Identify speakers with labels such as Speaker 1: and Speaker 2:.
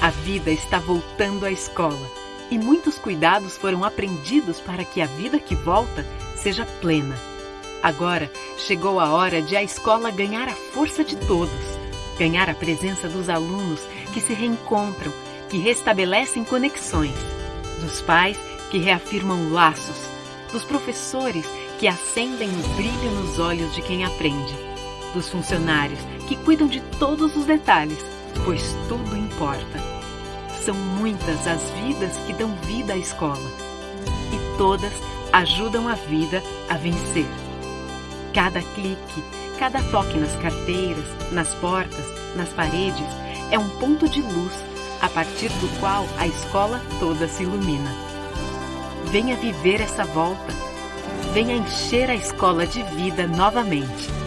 Speaker 1: A vida está voltando à escola e muitos cuidados foram aprendidos para que a vida que volta seja plena. Agora chegou a hora de a escola ganhar a força de todos, ganhar a presença dos alunos que se reencontram, que restabelecem conexões, dos pais que reafirmam laços, dos professores que acendem o brilho nos olhos de quem aprende, dos funcionários que cuidam de todos os detalhes, pois tudo importa. São muitas as vidas que dão vida à escola e todas ajudam a vida a vencer. Cada clique, cada toque nas carteiras, nas portas, nas paredes é um ponto de luz a partir do qual a escola toda se ilumina. Venha viver essa volta. Venha encher a escola de vida novamente.